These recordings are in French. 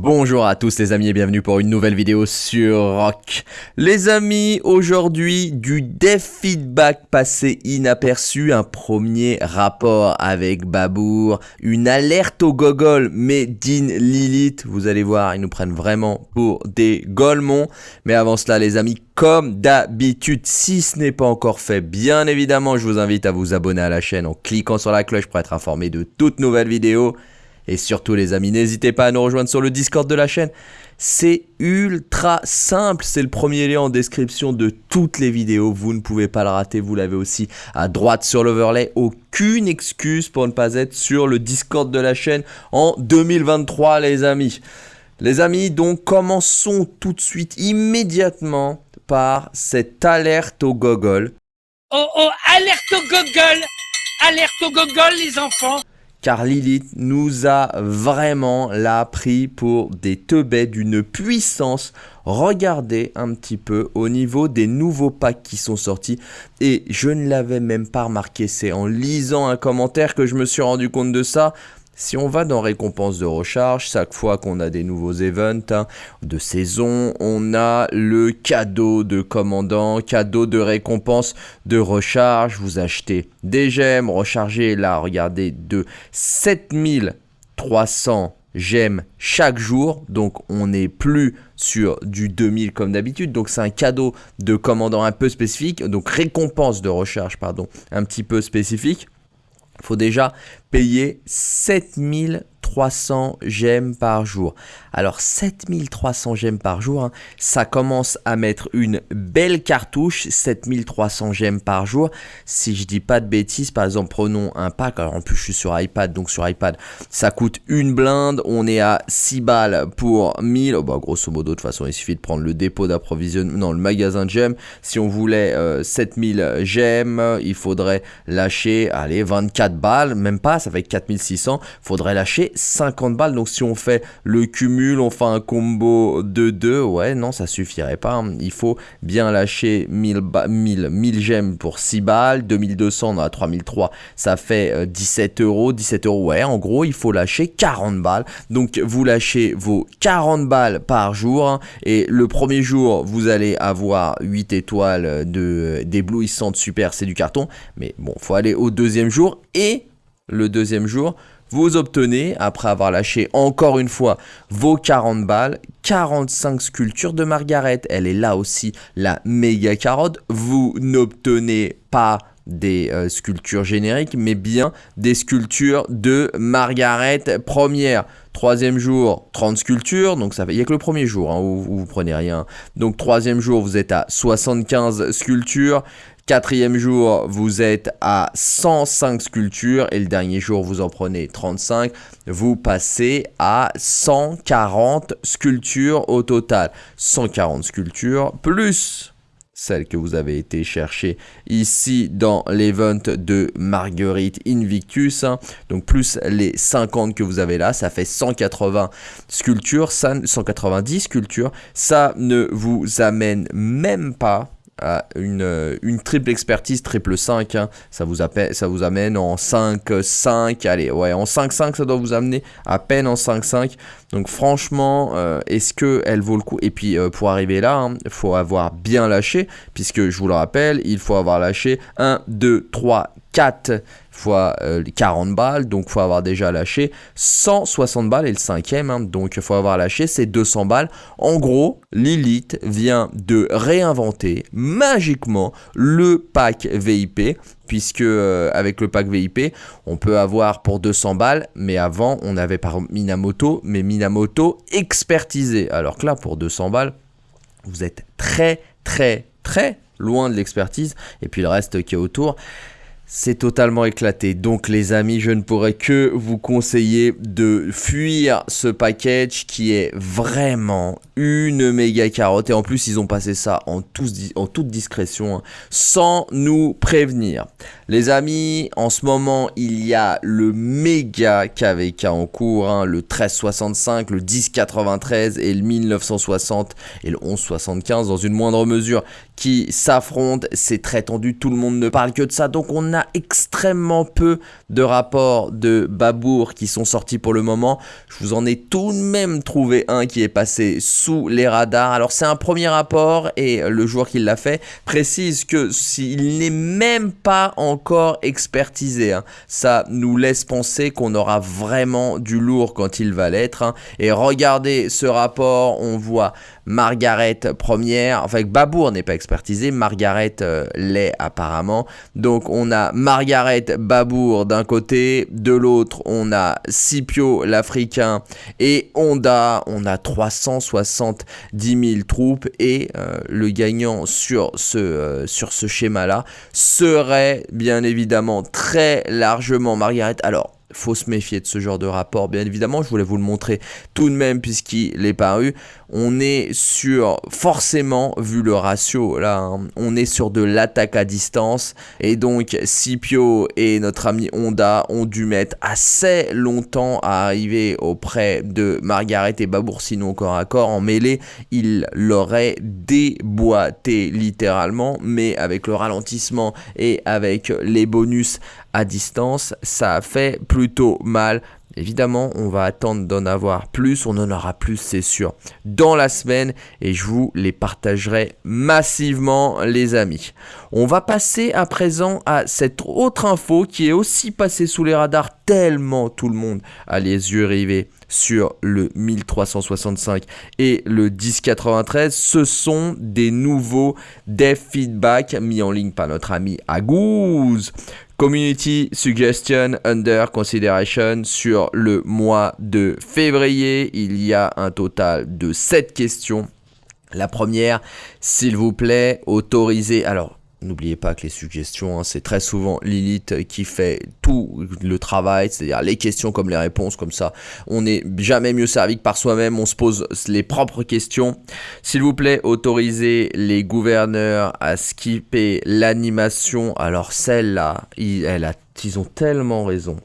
Bonjour à tous les amis et bienvenue pour une nouvelle vidéo sur Rock. Les amis, aujourd'hui du dev feedback passé inaperçu, un premier rapport avec Babour, une alerte au gogol made in Lilith, vous allez voir, ils nous prennent vraiment pour des golemons. Mais avant cela les amis, comme d'habitude, si ce n'est pas encore fait, bien évidemment, je vous invite à vous abonner à la chaîne en cliquant sur la cloche pour être informé de toutes nouvelles vidéos. Et surtout les amis, n'hésitez pas à nous rejoindre sur le Discord de la chaîne. C'est ultra simple, c'est le premier lien en description de toutes les vidéos, vous ne pouvez pas le rater, vous l'avez aussi à droite sur l'overlay. Aucune excuse pour ne pas être sur le Discord de la chaîne en 2023 les amis. Les amis, donc commençons tout de suite immédiatement par cette alerte au gogol. Oh oh, alerte au gogol Alerte au gogol les enfants car Lilith nous a vraiment là pris pour des teubets d'une puissance. Regardez un petit peu au niveau des nouveaux packs qui sont sortis et je ne l'avais même pas remarqué, c'est en lisant un commentaire que je me suis rendu compte de ça. Si on va dans récompense de recharge, chaque fois qu'on a des nouveaux events hein, de saison, on a le cadeau de commandant, cadeau de récompense de recharge. Vous achetez des gemmes, rechargez là, regardez, de 7300 gemmes chaque jour. Donc on n'est plus sur du 2000 comme d'habitude. Donc c'est un cadeau de commandant un peu spécifique. Donc récompense de recharge, pardon, un petit peu spécifique. Faut déjà payer 7000 7300 gemmes par jour. Alors 7300 gemmes par jour, hein, ça commence à mettre une belle cartouche, 7300 gemmes par jour. Si je dis pas de bêtises, par exemple prenons un pack, alors en plus je suis sur iPad, donc sur iPad ça coûte une blinde, on est à 6 balles pour 1000, oh bah, grosso modo de toute façon il suffit de prendre le dépôt d'approvisionnement, non le magasin de gemmes, si on voulait 7000 euh, gemmes, il faudrait lâcher, allez 24 balles, même pas, ça fait 4600, faudrait lâcher 50 balles. Donc si on fait le cumul, on fait un combo de 2, ouais, non, ça suffirait pas. Hein. Il faut bien lâcher 1000, 1000, 1000 gemmes pour 6 balles, 2200, on a 3003, ça fait 17 euh, euros. 17 euros, ouais, en gros, il faut lâcher 40 balles. Donc vous lâchez vos 40 balles par jour. Hein. et le premier jour, vous allez avoir 8 étoiles de d'éblouissante super, c'est du carton. Mais bon, faut aller au deuxième jour et le deuxième jour, vous obtenez, après avoir lâché encore une fois vos 40 balles, 45 sculptures de Margaret. Elle est là aussi la méga carotte. Vous n'obtenez pas des euh, sculptures génériques, mais bien des sculptures de Margaret première. Troisième jour, 30 sculptures, donc ça fait, il n'y a que le premier jour hein, où, où, vous prenez rien. Donc troisième jour, vous êtes à 75 sculptures. Quatrième jour, vous êtes à 105 sculptures et le dernier jour, vous en prenez 35. Vous passez à 140 sculptures au total. 140 sculptures plus celle que vous avez été chercher ici dans l'event de Marguerite Invictus. Hein. Donc plus les 50 que vous avez là, ça fait 180 sculptures, ça, 190 sculptures. Ça ne vous amène même pas euh, une, triple expertise, triple 5, hein. ça, vous appelle, ça vous amène en 5, 5, allez, ouais, en 5, 5, ça doit vous amener à peine en 5, 5. Donc franchement, euh, est-ce qu'elle vaut le coup? Et puis euh, pour arriver là, il hein, faut avoir bien lâché, puisque je vous le rappelle, il faut avoir lâché 1, 2, 3, 4 fois 40 balles, donc il faut avoir déjà lâché 160 balles et le cinquième, hein, donc il faut avoir lâché ces 200 balles. En gros, Lilith vient de réinventer magiquement le pack VIP, puisque euh, avec le pack VIP, on peut avoir pour 200 balles, mais avant on avait par Minamoto, mais Minamoto expertisé, alors que là pour 200 balles, vous êtes très très très loin de l'expertise, et puis le reste qui est autour, c'est totalement éclaté. Donc les amis, je ne pourrais que vous conseiller de fuir ce package qui est vraiment une méga carotte. Et en plus, ils ont passé ça en, toute discrétion, hein, sans nous prévenir. Les amis, en ce moment, il y a le méga KVK en cours, hein, le 1365, le 1093 et le 1960 et le 1175 dans une moindre mesure qui s'affrontent. C'est très tendu, tout le monde ne parle que de ça. Donc on a extrêmement peu de rapports de Babour qui sont sortis pour le moment. Je vous en ai tout de même trouvé un qui est passé sous les radars. Alors c'est un premier rapport et le joueur qui l'a fait précise que s'il n'est même pas expertisé, hein, ça nous laisse penser qu'on aura vraiment du lourd quand il va l'être. Hein. Et regardez ce rapport, on voit Margaret première, enfin Babour n'est pas expertisé, Margaret euh, l'est apparemment. Donc on a Margaret Babour d'un côté, de l'autre on a Scipio l'Africain et Honda, on a 370 000 troupes et euh, le gagnant sur ce, euh, sur ce schéma-là serait bien évidemment très largement Margaret. Alors faut se méfier de ce genre de rapport, bien évidemment. Je voulais vous le montrer tout de même puisqu'il est paru. On est sur, forcément, vu le ratio là, hein, on est sur de l'attaque à distance. Et donc, Scipio et notre ami Honda ont dû mettre assez longtemps à arriver auprès de Margaret et Babour, sinon corps à corps. En mêlée, ils l'auraient déboîté littéralement, mais avec le ralentissement et avec les bonus à distance, ça a fait plutôt mal. Évidemment, on va attendre d'en avoir plus, on en aura plus, c'est sûr, dans la semaine et je vous les partagerai massivement, les amis. On va passer à présent à cette autre info qui est aussi passée sous les radars tellement tout le monde a les yeux rivés sur le 1365 et le 1093. Ce sont des nouveaux dev feedback mis en ligne par notre ami Agouze. Community Suggestion Under Consideration sur le mois de février. Il y a un total de 7 questions. La première, s'il vous plaît, autorisez. Alors, N'oubliez pas que les suggestions, hein, c'est très souvent Lilith qui fait tout le travail, c'est-à-dire les questions comme les réponses, comme ça. On n'est jamais mieux servi que par soi-même, on se pose les propres questions. S'il vous plaît, autorisez les gouverneurs à skipper l'animation. Alors celle-là, elle a ils ont tellement raison.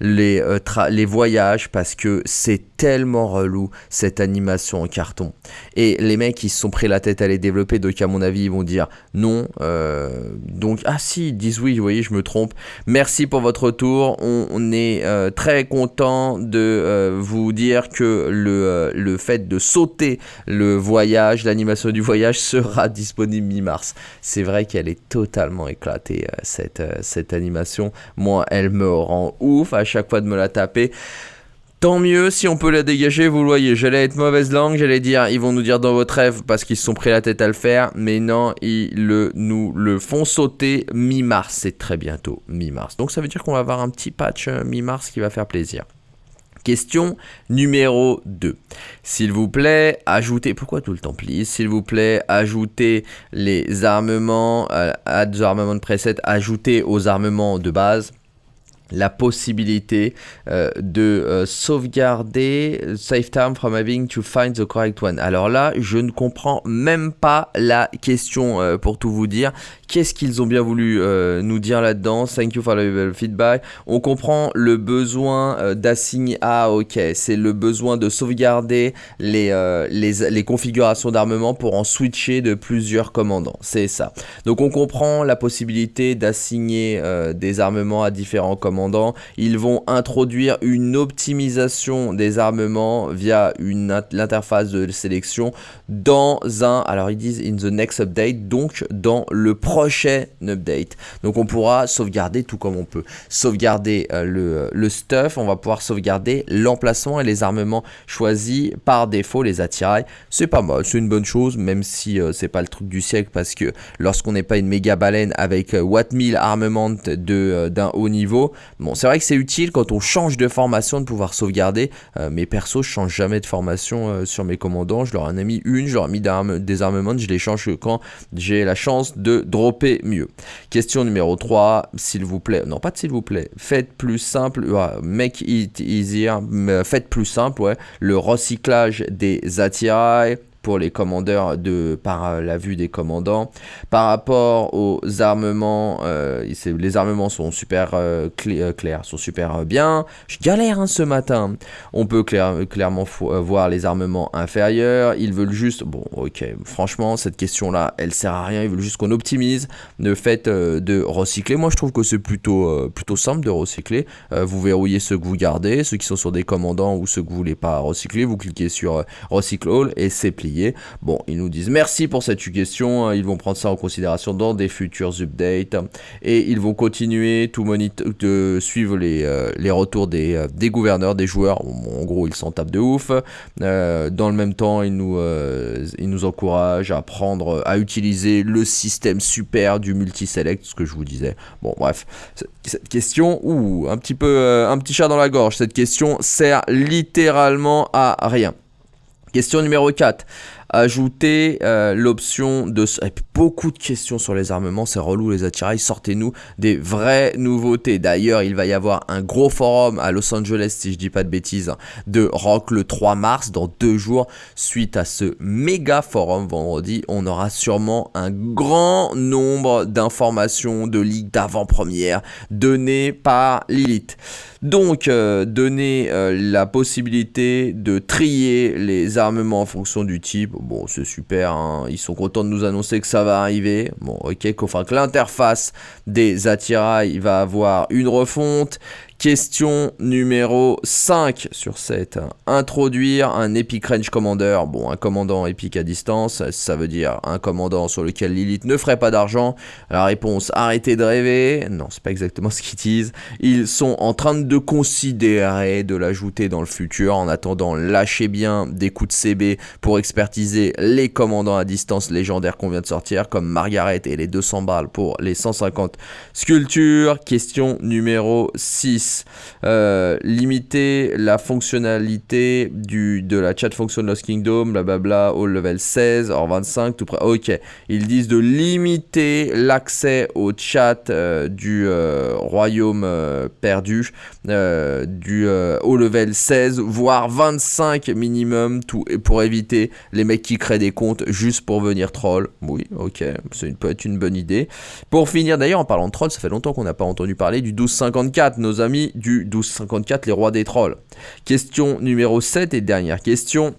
Les, euh, les voyages, parce que c'est tellement relou cette animation en carton. Et les mecs, ils se sont pris la tête à les développer, donc à mon avis, ils vont dire non. Euh, donc, ah si, ils disent oui, vous voyez, je me trompe. Merci pour votre retour. On, est euh, très content de vous dire que le, le fait de sauter le voyage, l'animation du voyage sera disponible mi-mars. C'est vrai qu'elle est totalement éclatée, cette, cette animation moi, elle me rend ouf à chaque fois de me la taper. Tant mieux si on peut la dégager, vous voyez. J'allais être mauvaise langue, j'allais dire, ils vont nous dire dans votre rêve parce qu'ils se sont pris la tête à le faire. Mais non, ils le, nous le font sauter mi-mars. C'est très bientôt, mi-mars. Donc ça veut dire qu'on va avoir un petit patch euh, mi-mars qui va faire plaisir. Question numéro 2. S'il vous plaît, ajoutez, pourquoi tout le temps please? S'il vous plaît, ajoutez les armements, euh, add armements de preset, ajoutez aux armements de base la possibilité euh, de euh, sauvegarder save time from having to find the correct one. Alors là, je ne comprends même pas la question euh, pour tout vous dire. Qu'est-ce qu'ils ont bien voulu nous dire là-dedans? Thank you for the feedback. On comprend le besoin d'assigner. Ah, ok, c'est le besoin de sauvegarder les, les, les configurations d'armement pour en switcher de plusieurs commandants. C'est ça. Donc on comprend la possibilité d'assigner des armements à différents commandants ils vont introduire une optimisation des armements via l'interface de sélection dans un, alors ils disent in the next update, donc dans le prochain update. Donc on pourra sauvegarder tout comme on peut. Sauvegarder euh, le, le stuff, on va pouvoir sauvegarder l'emplacement et les armements choisis par défaut, les attirails. C'est pas mal, c'est une bonne chose, même si euh, c'est pas le truc du siècle parce que lorsqu'on n'est pas une méga baleine avec euh, Watt 1000 armement d'un haut niveau, Bon, c'est vrai que c'est utile quand on change de formation de pouvoir sauvegarder. Euh, mes persos, je change jamais de formation euh, sur mes commandants. Je leur en ai mis une, je leur ai mis des armements, je les change quand j'ai la chance de dropper mieux. Question numéro 3, s'il vous plaît, non pas de s'il vous plaît, faites plus simple, make it easier, faites plus simple, ouais, le recyclage des attirails pour les commandeurs de par la vue des commandants. Par rapport aux armements, les armements sont super clairs, sont super bien. Je galère hein, ce matin. On peut clairement voir les armements inférieurs. Ils veulent juste, bon, ok, franchement, cette question-là, elle sert à rien. Ils veulent juste qu'on optimise le fait de recycler. Moi, je trouve que c'est plutôt simple de recycler. vous verrouillez ceux que vous gardez, ceux qui sont sur des commandants ou ceux que vous voulez pas recycler, vous cliquez sur euh, Recycle All et c'est plié. Bon, ils nous disent merci pour cette question, hein. ils vont prendre ça en considération dans des futurs updates et ils vont continuer tout de suivre les, euh, les retours des, euh, des, gouverneurs, des joueurs. en gros, ils s'en tapent de ouf. dans le même temps, ils nous, ils nous encouragent à prendre, à utiliser le système super du multi-select, ce que je vous disais. Bon, bref, cette question, ou un petit peu, un petit chat dans la gorge, cette question sert littéralement à rien. Question numéro 4 ajouter euh, l'option de... beaucoup de questions sur les armements, c'est relou les attirails, sortez-nous des vraies nouveautés. D'ailleurs, il va y avoir un gros forum à Los Angeles, si je dis pas de bêtises, de Rock le 3 mars, dans deux jours. Suite à ce méga forum vendredi, on aura sûrement un grand nombre d'informations, de ligues d'avant-première données par Lilith. Donc, euh, donner euh, la possibilité de trier les armements en fonction du type, bon, c'est super, hein. ils sont contents de nous annoncer que ça va arriver. Bon, ok, enfin que l'interface des attirails va avoir une refonte, Question numéro 5 sur 7. Introduire un Epic Range Commander. Bon, un commandant épique à distance, ça veut dire un commandant sur lequel Lilith ne ferait pas d'argent. La réponse, arrêtez de rêver. Non, c'est pas exactement ce qu'ils disent. Ils sont en train de considérer de l'ajouter dans le futur. En attendant, lâchez bien des coups de CB pour expertiser les commandants à distance légendaires qu'on vient de sortir, comme Margaret et les 200 balles pour les 150 sculptures. Question numéro 6. Euh, limiter la fonctionnalité du, de la chat function Lost Kingdom, blablabla, au level 16, or 25, tout près. Ok, ils disent de limiter l'accès au chat euh, du euh, royaume perdu du, au level 16, voire 25 minimum, tout, pour éviter les mecs qui créent des comptes juste pour venir troll. Oui, ok, c'est peut être une bonne idée. Pour finir, d'ailleurs, en parlant de troll, ça fait longtemps qu'on n'a pas entendu parler du 1254, nos amis du 1254, les rois des trolls. Question numéro 7 et dernière question.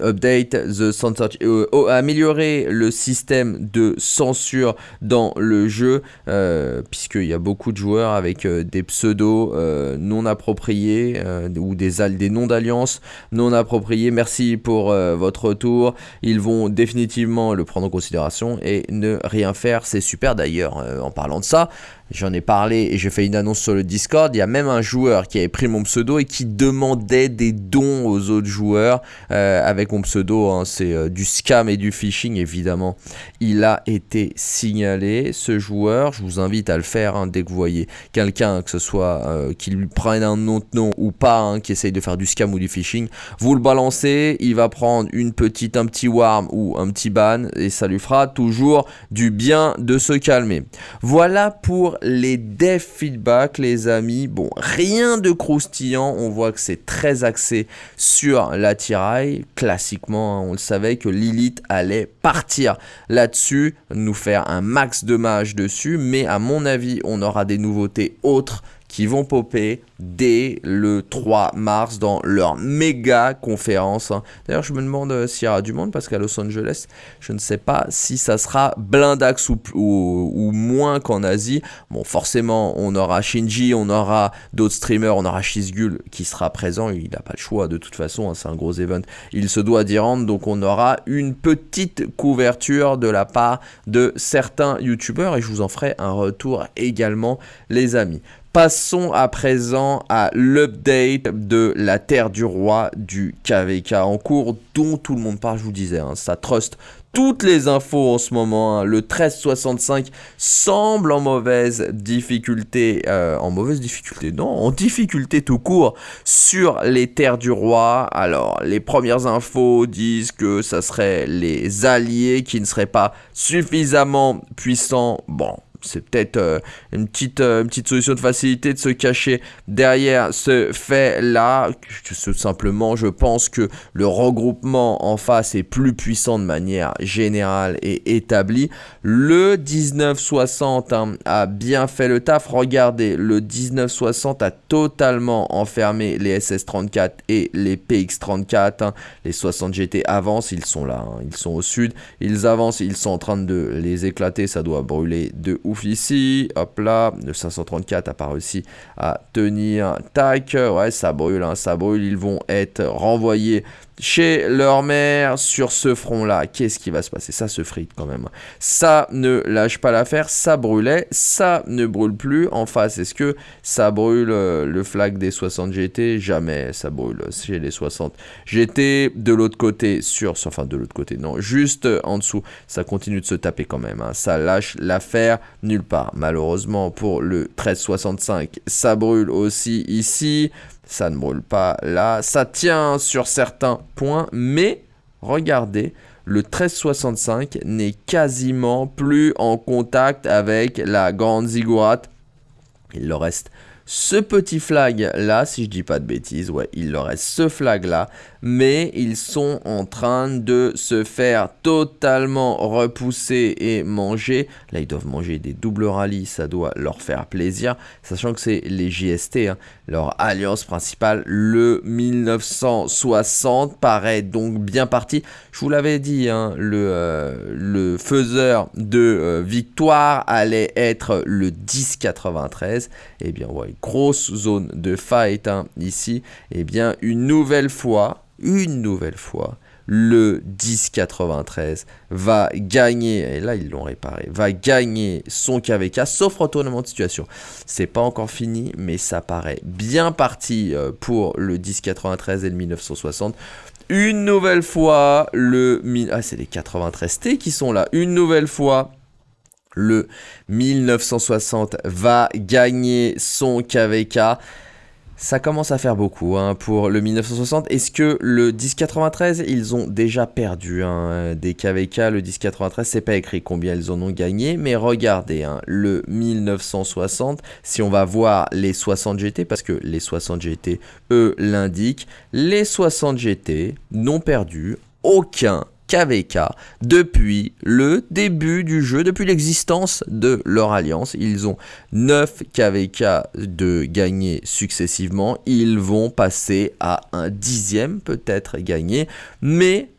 Update the censor euh, améliorer le système de censure dans le jeu euh, puisqu'il y a beaucoup de joueurs avec euh, des pseudos non appropriés ou des, des noms d'alliance non appropriés. Merci pour votre retour. Ils vont définitivement le prendre en considération et ne rien faire. C'est super d'ailleurs en parlant de ça J'en ai parlé et j'ai fait une annonce sur le Discord. Il y a même un joueur qui avait pris mon pseudo et qui demandait des dons aux autres joueurs euh, avec mon pseudo. Hein. c'est euh, du scam et du phishing évidemment. Il a été signalé ce joueur. Je vous invite à le faire hein, dès que vous voyez quelqu'un, que ce soit euh, qui lui prenne un autre nom ou pas, hein, qui essaye de faire du scam ou du phishing. Vous le balancez, il va prendre une petite, un petit warm ou un petit ban et ça lui fera toujours du bien de se calmer. Voilà pour les dev feedback, les amis. Bon, rien de croustillant. On voit que c'est très axé sur l'attirail. Classiquement, hein, on le savait que Lilith allait partir là-dessus, nous faire un max de dessus. Mais à mon avis, on aura des nouveautés autres qui vont popper dès le 3 mars dans leur méga conférence. Hein. D'ailleurs, je me demande euh, s'il y aura du monde parce qu'à Los Angeles, je ne sais pas si ça sera blindax ou, ou, moins qu'en Asie. Bon, forcément, on aura Shinji, on aura d'autres streamers, on aura Shizgul qui sera présent. Il n'a pas le choix de toute façon, hein, c'est un gros event. Il se doit d'y rendre, donc on aura une petite couverture de la part de certains youtubeurs et je vous en ferai un retour également, les amis. Passons à présent à l'update de la Terre du Roi du KVK en cours dont tout le monde parle, je vous disais, hein, ça trust toutes les infos en ce moment. Hein. Le 1365 semble en mauvaise difficulté, euh, en mauvaise difficulté, non, en difficulté tout court sur les terres du roi. Alors, les premières infos disent que ça serait les alliés qui ne seraient pas suffisamment puissants. Bon, c'est peut-être euh, une, petite, une petite solution de facilité de se cacher derrière ce fait-là. Tout simplement, je pense que le regroupement en face est plus puissant de manière générale et établie. Le 1960 hein, a bien fait le taf. Regardez, le 1960 a totalement enfermé les SS34 et les PX34. Hein. Les 60 GT avancent, ils sont là, hein. ils sont au sud. Ils avancent, ils sont en train de les éclater. Ça doit brûler de ouf ici. Hop là, le 534 a pas réussi à tenir. Tac, ouais, ça brûle, ça brûle. Ils vont être renvoyés chez leur mère sur ce front-là. Qu'est-ce qui va se passer? Ça se frite quand même. Ça ne lâche pas l'affaire, ça brûlait, ça ne brûle plus. En face, est-ce que ça brûle euh, le flag des 60 GT Jamais ça brûle chez les 60 GT. De l'autre côté, sur, enfin de l'autre côté, non, juste en dessous, ça continue de se taper quand même. Hein. Ça lâche l'affaire nulle part. Malheureusement pour le 1365, ça brûle aussi ici ça ne brûle pas là, ça tient sur certains points, mais regardez, le 1365 n'est quasiment plus en contact avec la grande ziggurat. Il leur reste ce petit flag là, si je dis pas de bêtises, ouais, il leur reste ce flag là, mais ils sont en train de se faire totalement repousser et manger. Là, ils doivent manger des doubles rallyes, ça doit leur faire plaisir, sachant que c'est les JST, hein. leur alliance principale, le 1960 paraît donc bien parti. Je vous l'avais dit, hein, le, euh, le faiseur de euh, victoire allait être le 1093. Et eh bien, ouais, grosse zone de fight hein, ici. Et eh bien, une nouvelle fois, une nouvelle fois, le 1093 va gagner, et là ils l'ont réparé, va gagner son KVK, sauf retournement de situation. C'est pas encore fini, mais ça paraît bien parti euh, pour le 1093 et le 1960. Une nouvelle fois, le... Ah, c'est les 93T qui sont là. Une nouvelle fois, le 1960 va gagner son KVK. Ça commence à faire beaucoup hein, pour le 1960. Est-ce que le 1093, ils ont déjà perdu hein, des KVK Le 1093, c'est pas écrit combien ils en ont gagné. Mais regardez, hein, le 1960, si on va voir les 60 GT, parce que les 60 GT, eux, l'indiquent, les 60 GT n'ont perdu aucun KVK depuis le début du jeu, depuis l'existence de leur alliance. Ils ont 9 KVK de gagner successivement. Ils vont passer à un dixième peut-être gagné. Mais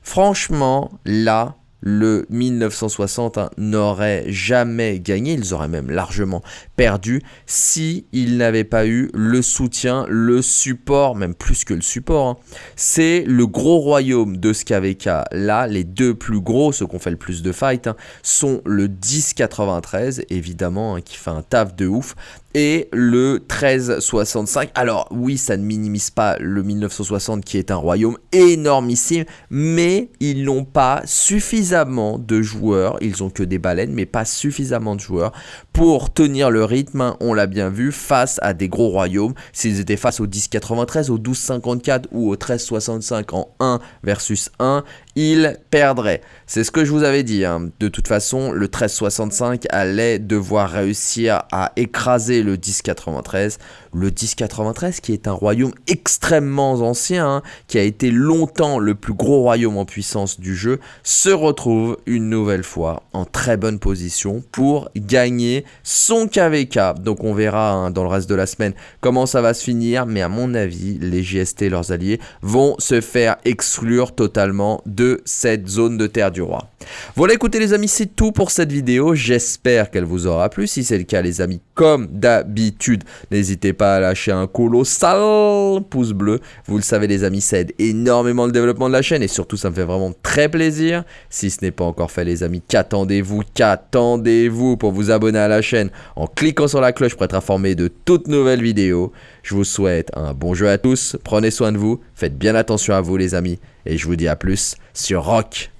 franchement, là, le 1960 hein, n'aurait jamais gagné, ils auraient même largement perdu si ils n'avaient pas eu le soutien, le support, même plus que le support. Hein. C'est le gros royaume de SKVK. Là, les deux plus gros, ceux qui ont fait le plus de fight, hein, sont le 1093, évidemment, qui fait un taf de ouf, et le 1365. Alors oui, ça ne minimise pas le 1960 qui est un royaume énormissime, mais ils n'ont pas suffisamment de joueurs, ils ont que des baleines, mais pas suffisamment de joueurs pour tenir le rythme, on l'a bien vu, face à des gros royaumes. S'ils étaient face au 1093, au 1254 ou au 1365 en 1 versus 1, ils perdraient. C'est ce que je vous avais dit. Hein. De toute façon, le 1365 allait devoir réussir à écraser le 1093. Le 1093 qui est un royaume extrêmement ancien, hein, qui a été longtemps le plus gros royaume en puissance du jeu, se retrouve une nouvelle fois en très bonne position pour gagner son KVK. Donc on verra hein, dans le reste de la semaine comment ça va se finir, mais à mon avis, les et leurs alliés vont se faire exclure totalement de cette zone de terre du roi. Voilà écoutez les amis, c'est tout pour cette vidéo, j'espère qu'elle vous aura plu, si c'est le cas les amis, comme d'habitude, n'hésitez pas à lâcher un colossal pouce bleu, vous le savez les amis, ça aide énormément le développement de la chaîne. Et surtout ça me fait vraiment très plaisir, si ce n'est pas encore fait les amis, qu'attendez-vous, qu'attendez-vous pour vous abonner à la chaîne en cliquant sur la cloche pour être informé de toutes nouvelles vidéos, je vous souhaite un bon jeu à tous, prenez soin de vous, faites bien attention à vous les amis, et je vous dis à plus sur Rock.